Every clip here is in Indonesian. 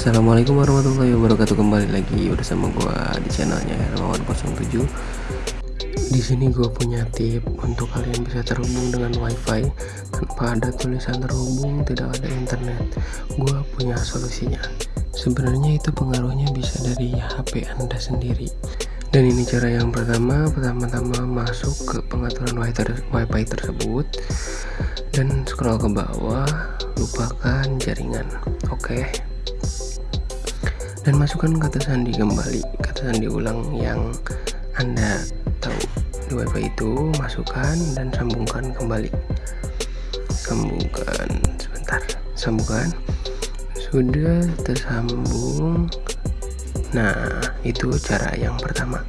Assalamualaikum warahmatullahi wabarakatuh. Kembali lagi bersama gua di channelnya Hermawan 07 di sini gua punya tip untuk kalian bisa terhubung dengan wifi tanpa ada tulisan terhubung tidak ada internet. Gua punya solusinya. Sebenarnya itu pengaruhnya bisa dari HP anda sendiri. Dan ini cara yang pertama pertama-tama masuk ke pengaturan wifi tersebut. Dan scroll ke bawah lupakan jaringan. Oke. okay dan masukkan kata sandi kembali kata sandi ulang yang anda tahu. Di wifi itu masukkan dan sambungkan kembali. Sambungkan sebentar. Sambungkan. Sudah tersambung. Nah itu cara yang pertama.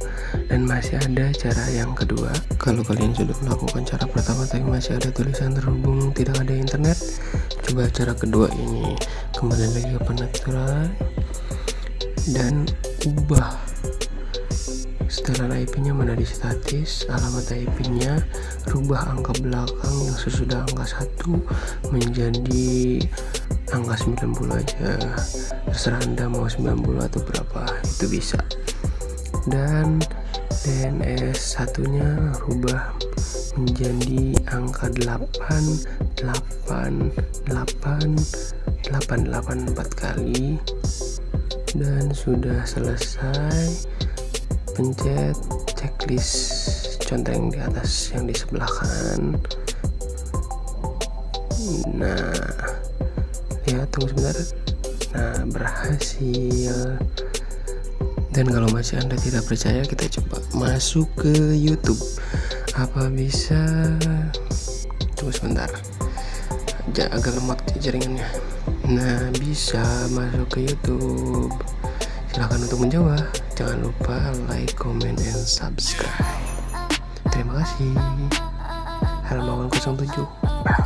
Dan masih ada cara yang kedua. Kalau kalian sudah melakukan cara pertama tapi masih ada tulisan terhubung tidak ada internet coba cara kedua ini. Kembali lagi ke pengaturan dan ubah. Setelan IP nya mana di statis alamat IP nya rubah angka belakang yang sesudah angka 1 menjadi angka 90 aja. Terserah anda mau 90 atau berapa itu bisa. Dan DNS satunya rubah menjadi angka 8 8 8 8 8 4 kali dan sudah selesai pencet checklist conteng di atas yang di sebelah kanan nah lihat tunggu sebentar. Nah berhasil. Dan kalau masih anda tidak percaya kita coba masuk ke YouTube. Apa bisa? Tunggu sebentar. Agak lemot jaringannya nah bisa masuk ke YouTube. Silahkan untuk mencoba. Jangan lupa like comment and subscribe. Terima kasih. Helmawan 07